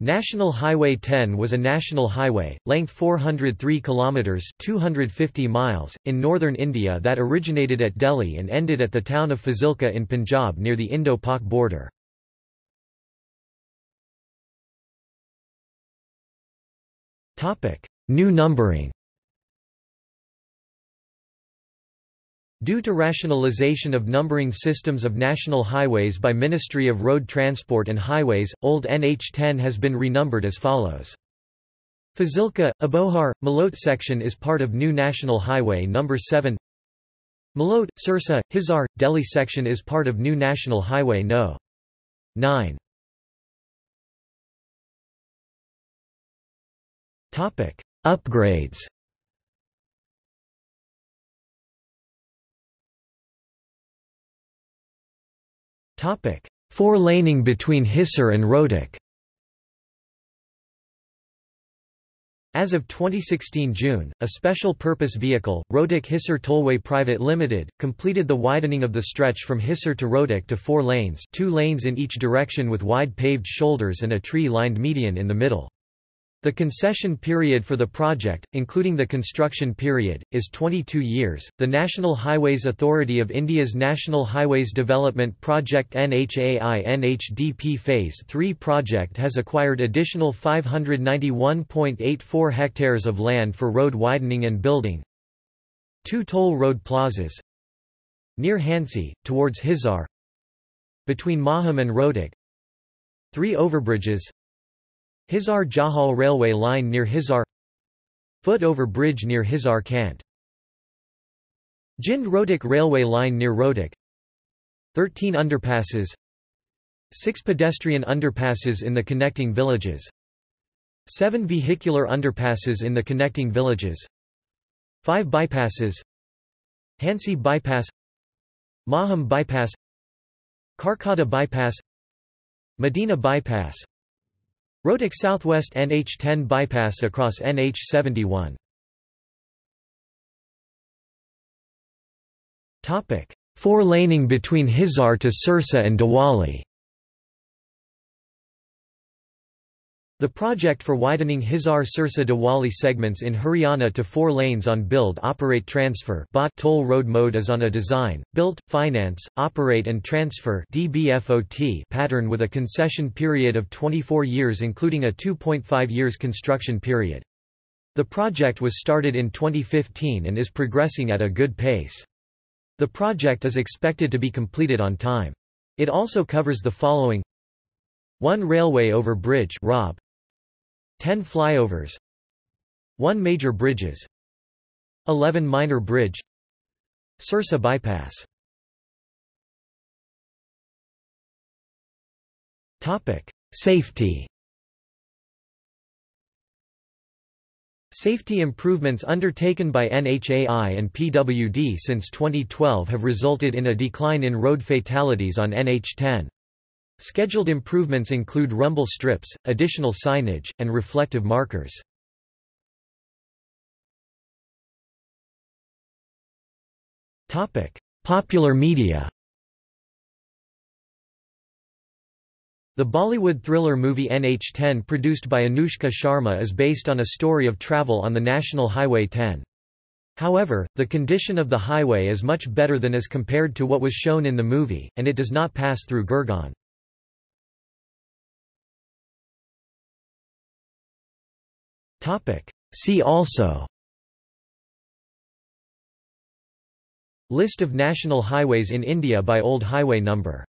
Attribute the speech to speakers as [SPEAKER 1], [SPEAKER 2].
[SPEAKER 1] National Highway 10 was a national highway, length 403 kilometers (250 miles) in northern India that originated at Delhi and ended at the town of Fazilka in Punjab near the Indo-Pak border. Topic: New numbering. Due to rationalization of numbering systems of national highways by Ministry of Road Transport and Highways, old NH10 has been renumbered as follows. Fazilka, Abohar, Malot section is part of new National Highway No. 7 Malot, Sirsa, Hisar, Delhi section is part of new National Highway No. 9 Upgrades Four-laning between Hisar and Rohtak As of 2016 June, a special purpose vehicle, Rohtak Hisar Tollway Private Limited, completed the widening of the stretch from Hisar to Rohtak to four lanes two lanes in each direction with wide paved shoulders and a tree-lined median in the middle. The concession period for the project, including the construction period, is 22 years. The National Highways Authority of India's National Highways Development Project NHAI NHDP Phase 3 project has acquired additional 591.84 hectares of land for road widening and building. Two toll road plazas near Hansi, towards Hisar, between Maham and Rohtak, three overbridges Hisar Jakhal railway line near Hisar. Foot over bridge near Hisar Kant. Jind Rohtak railway line near Rohtak 13 underpasses. 6 pedestrian underpasses in the connecting villages. 7 vehicular underpasses in the connecting villages. 5 bypasses. Hansi bypass. Maham bypass. Karkata bypass. Madina bypass Rohtak Southwest NH10 bypass across NH71. Topic: Four laning between Hisar to Sirsa and Dabwali. The project for widening Hisar-Sirsa Dabwali segments in Haryana to four lanes on Build Operate Transfer toll road mode is on a design, built, finance, operate and transfer pattern with a concession period of 24 years including a 2.5 years construction period. The project was started in 2015 and is progressing at a good pace. The project is expected to be completed on time. It also covers the following 1 railway over bridge ROB, 10 flyovers 1 major bridges 11 minor bridge Sirsa bypass Topic: Safety. Safety improvements undertaken by NHAI and PWD since 2012 have resulted in a decline in road fatalities on NH10. Scheduled improvements include rumble strips, additional signage, and reflective markers. Popular media The Bollywood thriller movie NH10 produced by Anushka Sharma is based on a story of travel on the National Highway 10. However, the condition of the highway is much better than as compared to what was shown in the movie, and it does not pass through Gurgaon. See also. List of national highways in India by old highway number